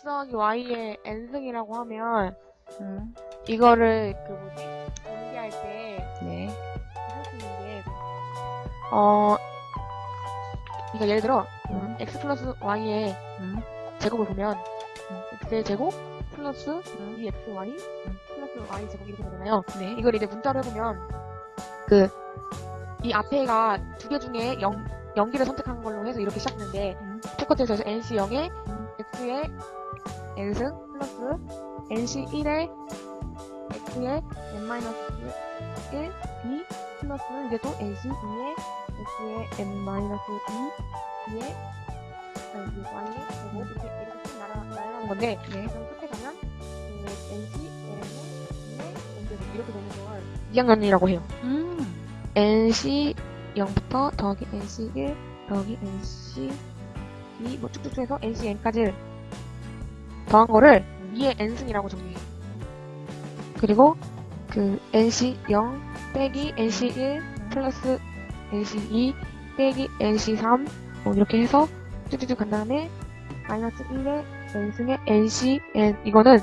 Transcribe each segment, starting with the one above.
x 더하기 y의 n승이라고 하면 음, 이거를 그 뭐지 연기할 때 네. 할수 있는 게 어, 그러니까 예를 들어 음. x 플러스 y의 음, 제곱을 보면 음. x의 제곱 플러스 음. 2xy 음. 플러스 y 제곱 이렇게 되잖아요. 네. 이걸 이제 문자로 해보면 그 이 앞에가 두 개 중에 0, 0기를 선택한 걸로 해서 이렇게 시작되는데 음, 똑같아서 nc 0에 음. x의 n승 플러스 nc 1에 x의 n-1 b 플러스 이제 또 nc 2에 x의 n-2 b에 y의 제곱 이렇게 이렇게 쭉 날아, 날아가는 건데 네. 그럼 끝에 가면 그 NC, N의 N의 이렇게 되는 걸 2학년이라고 해요. 음, NC 0부터 더하기 NC 1 더하기 NC 2 뭐 쭉쭉쭉 해서 NC N까지 더한 거를 2의 N승이라고 정리해요. 그리고 그 NC 0 빼기 NC 1 플러스 NC 2 빼기 NC 3 뭐 이렇게 해서 쭉쭉쭉 간 다음에 마이너스 1의 n승의 nc n 이거는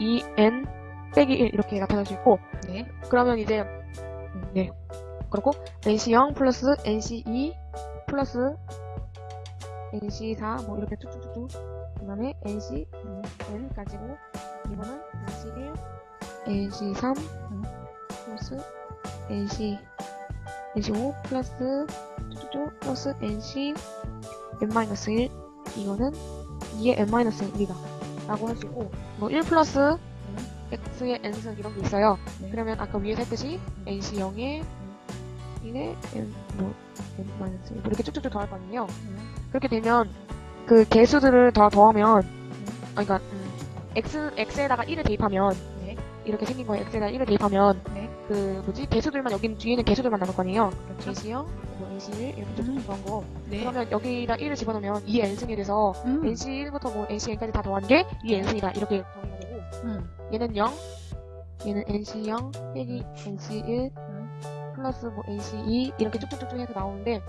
2n 빼기 1 이렇게 나타낼 수 있고 네. 그러면 이제 음, 네 그리고 nc0 플러스 nc2 플러스 nc4 뭐 이렇게 쭉쭉쭉쭉 그 다음에 ncn 가지고 이거는 nc1 nc3 플러스 nc nc5 플러스 쭉쭉쭉 플러스 nc n-1 이거는 2의 n-1이다. 라고 할 수 있고 뭐 1 플러스 x의 n승 이런 게 있어요. 네. 그러면 아까 위에서 했듯이 nc 0에 1의 n 뭐 n-1 뭐 이렇게 쭉쭉쭉 더할 거 아니에요. 음, 그렇게 되면 그 개수들을 다 더하면 아 그러니까 음, x x에다가 1을 대입하면 네. 이렇게 생긴 거예요 x에다가 1을 대입하면 네. 그 뭐지 개수들만 여기 뒤에는 개수들만 남을 거 아니에요 그렇죠. nc 0뭐 nc 1 이렇게 음. 쭉쭉 더한 거 네. 그러면 여기다 1을 집어넣으면 2의 n승이 돼서 음, NC1부터 뭐 NCN까지 다 더한 게 2의 n승이다 이렇게 정리가 되고 음, 얘는 0 얘는 NC0 빼기 NC1 음. 플러스 뭐 NC2 이렇게 쭉쭉쭉쭉 해서 나오는데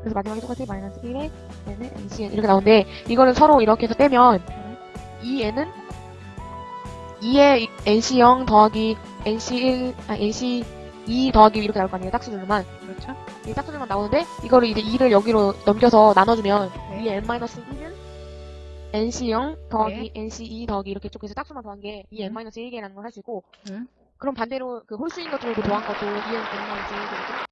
그래서 마지막에 똑같이 마이너스 1에 얘는 NCN 이렇게 나오는데 이거는 서로 이렇게 해서 빼면 음. 이 얘는 2의 NC0 더하기 NC1 아 NC2 더하기 이렇게 나올 거 아니에요 짝수들만 그렇죠. 이 짝수들만 나오는데 이거를 이제 2를 여기로 넘겨서 나눠주면 네. 이 n-1은 nc0 더하기 nc2 더하기 이렇게 쭉 해서 짝수만 더한 게이 음. n-1개라는 걸 할 수 있고 음. 그럼 반대로 그 홀수인 것들도 더한 것도 이 n-1개겠죠?